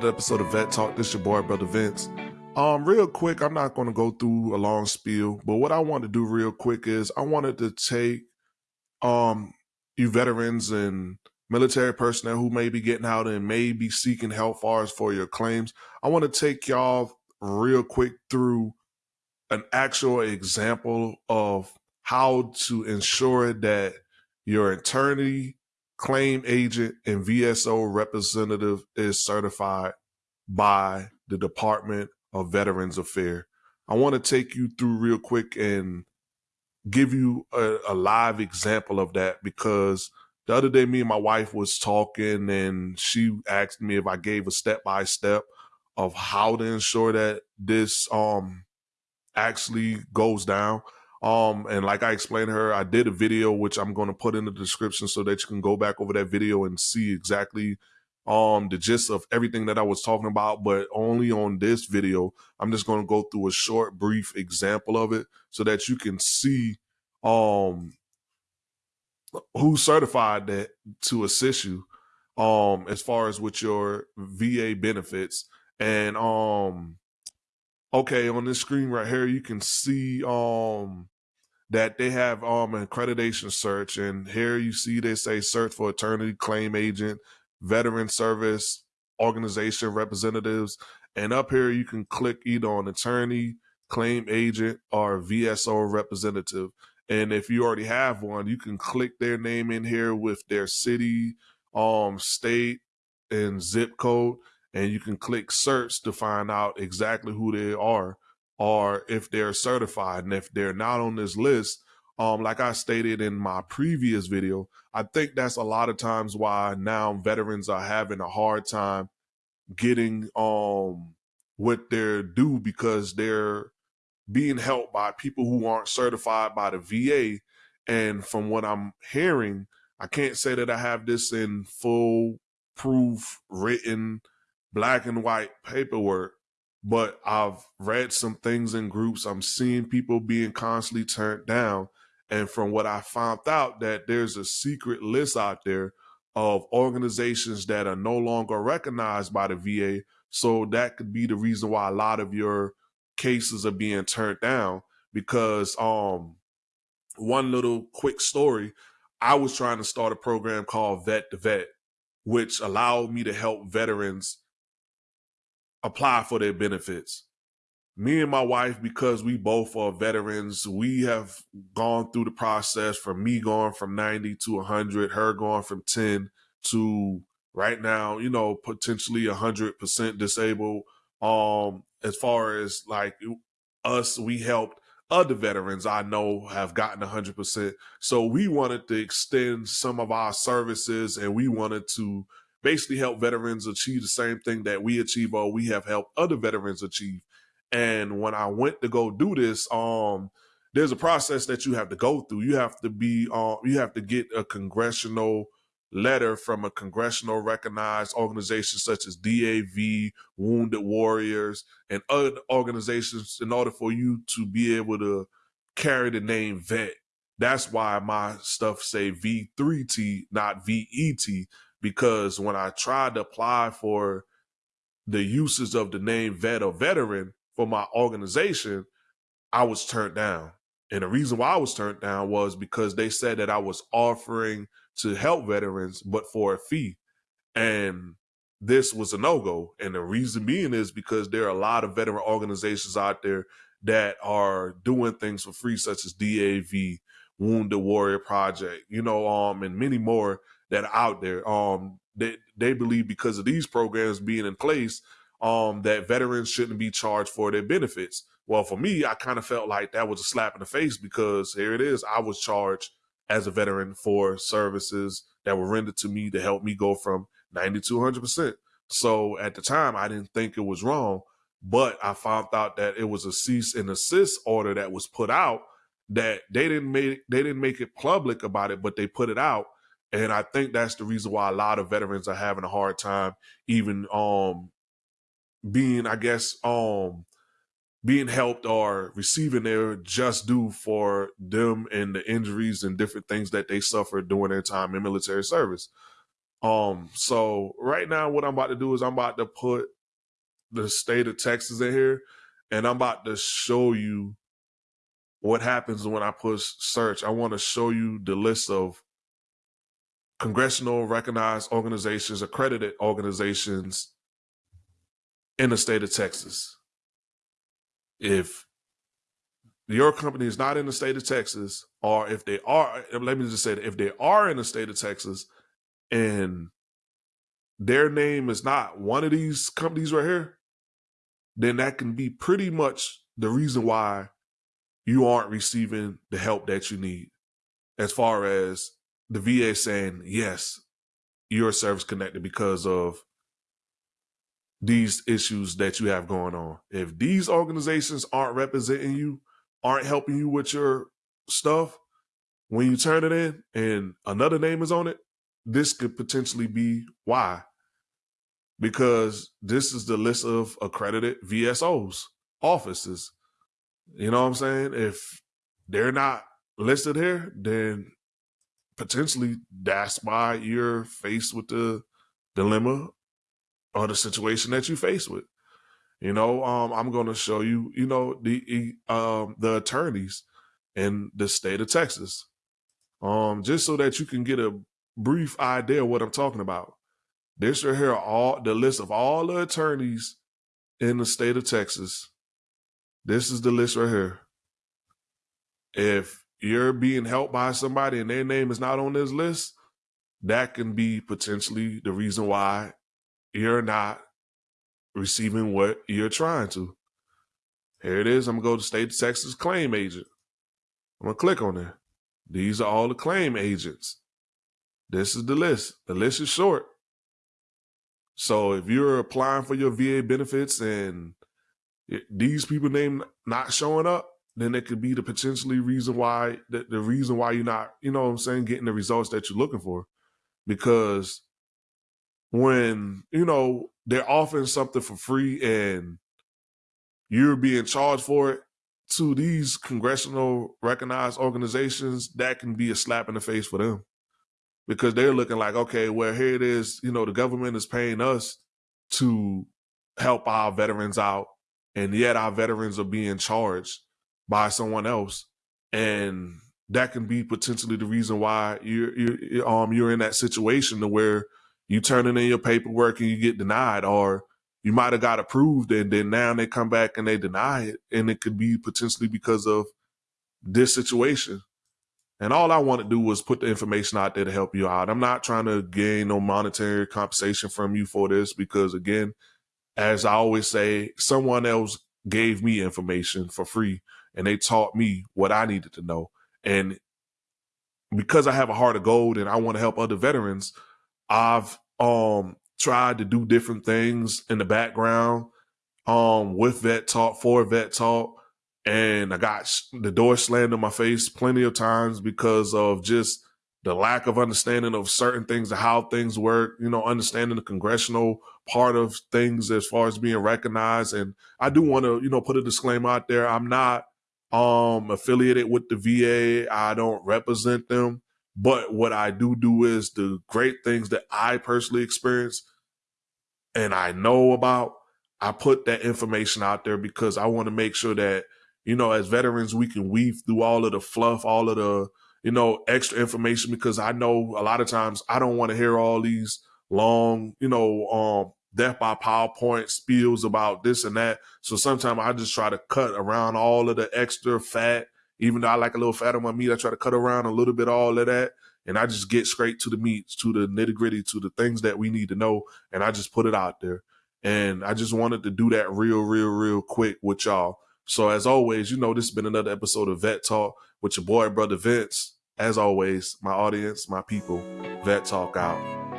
another episode of Vet Talk. This is your boy, Brother Vince. Um, real quick, I'm not going to go through a long spiel, but what I want to do real quick is I wanted to take um you veterans and military personnel who may be getting out and may be seeking help far as for your claims. I want to take y'all real quick through an actual example of how to ensure that your attorney, claim agent, and VSO representative is certified by the Department of Veterans Affairs. I want to take you through real quick and give you a, a, live example of that because the other day me and my wife was talking and she asked me if I gave a step by step of how to ensure that this um actually goes down. Um, and like I explained to her, I did a video which I'm going to put in the description so that you can go back over that video and see exactly um the gist of everything that I was talking about, but only on this video. I'm just going to go through a short, brief example of it so that you can see um who certified that to assist you um as far as with your VA benefits and um okay on this screen right here you can see um that they have um an accreditation search and here you see they say search for attorney claim agent veteran service organization representatives. And up here, you can click either on attorney, claim agent, or VSO representative. And if you already have one, you can click their name in here with their city, um, state, and zip code. And you can click search to find out exactly who they are or if they're certified. And if they're not on this list, um, like I stated in my previous video, I think that's a lot of times why now veterans are having a hard time getting um what they're due because they're being helped by people who aren't certified by the VA. And from what I'm hearing, I can't say that I have this in full proof written black and white paperwork, but I've read some things in groups. I'm seeing people being constantly turned down and from what I found out that there's a secret list out there of organizations that are no longer recognized by the VA. So that could be the reason why a lot of your cases are being turned down because um one little quick story, I was trying to start a program called Vet to Vet, which allowed me to help veterans apply for their benefits me and my wife, because we both are veterans, we have gone through the process from me going from 90 to 100, her going from 10 to right now, you know, potentially 100% disabled. Um, as far as like us, we helped other veterans I know have gotten 100%. So we wanted to extend some of our services and we wanted to basically help veterans achieve the same thing that we achieve or we have helped other veterans achieve. And when I went to go do this, um, there's a process that you have to go through. You have to be, uh, you have to get a congressional letter from a congressional recognized organization such as DAV, Wounded Warriors, and other organizations in order for you to be able to carry the name vet. That's why my stuff say V3T, not VET, because when I tried to apply for the uses of the name vet or veteran, for my organization, I was turned down. And the reason why I was turned down was because they said that I was offering to help veterans, but for a fee. And this was a no go. And the reason being is because there are a lot of veteran organizations out there that are doing things for free, such as DAV, Wounded Warrior Project, you know, um, and many more that are out there. Um, they they believe because of these programs being in place, um, that veterans shouldn't be charged for their benefits. Well, for me, I kind of felt like that was a slap in the face because here it is. I was charged as a veteran for services that were rendered to me to help me go from 90 to 100%. So at the time, I didn't think it was wrong, but I found out that it was a cease and assist order that was put out that they didn't make they didn't make it public about it, but they put it out. And I think that's the reason why a lot of veterans are having a hard time even um being, I guess, um, being helped or receiving their just due for them and the injuries and different things that they suffered during their time in military service. Um, so right now, what I'm about to do is I'm about to put the state of Texas in here, and I'm about to show you what happens when I push search. I want to show you the list of congressional recognized organizations, accredited organizations in the state of Texas. If your company is not in the state of Texas, or if they are, let me just say that if they are in the state of Texas and their name is not one of these companies right here, then that can be pretty much the reason why you aren't receiving the help that you need. As far as the VA saying, yes, you're service connected because of these issues that you have going on. If these organizations aren't representing you, aren't helping you with your stuff, when you turn it in and another name is on it, this could potentially be why. Because this is the list of accredited VSOs, offices. You know what I'm saying? If they're not listed here, then potentially that's why you're faced with the dilemma or the situation that you face with. You know, um, I'm going to show you, you know, the um, the attorneys in the state of Texas, um, just so that you can get a brief idea of what I'm talking about. This right here, all the list of all the attorneys in the state of Texas. This is the list right here. If you're being helped by somebody and their name is not on this list, that can be potentially the reason why you're not receiving what you're trying to. Here it is. I'm gonna go to state of Texas claim agent. I'm gonna click on it. These are all the claim agents. This is the list. The list is short. So if you're applying for your VA benefits and these people name not showing up, then it could be the potentially reason why the, the reason why you're not, you know what I'm saying, getting the results that you're looking for. Because when, you know, they're offering something for free and you're being charged for it to these congressional recognized organizations, that can be a slap in the face for them. Because they're looking like, okay, well, here it is, you know, the government is paying us to help our veterans out, and yet our veterans are being charged by someone else. And that can be potentially the reason why you're, you're um you're in that situation to where you turn in your paperwork and you get denied, or you might have got approved and then now they come back and they deny it. And it could be potentially because of this situation. And all I want to do was put the information out there to help you out. I'm not trying to gain no monetary compensation from you for this because, again, as I always say, someone else gave me information for free and they taught me what I needed to know. And because I have a heart of gold and I want to help other veterans, I've um tried to do different things in the background um with vet talk for vet talk and I got the door slammed in my face plenty of times because of just the lack of understanding of certain things, of how things work, you know, understanding the congressional part of things as far as being recognized. And I do want to, you know, put a disclaimer out there. I'm not um affiliated with the VA. I don't represent them. But what I do do is the great things that I personally experience and I know about, I put that information out there because I want to make sure that, you know, as veterans, we can weave through all of the fluff, all of the, you know, extra information because I know a lot of times I don't want to hear all these long, you know, um, death by PowerPoint spills about this and that. So sometimes I just try to cut around all of the extra fat even though I like a little fat on my meat, I try to cut around a little bit all of that. And I just get straight to the meat, to the nitty gritty, to the things that we need to know. And I just put it out there. And I just wanted to do that real, real, real quick with y'all. So as always, you know, this has been another episode of Vet Talk with your boy, brother Vince. As always, my audience, my people, Vet Talk out.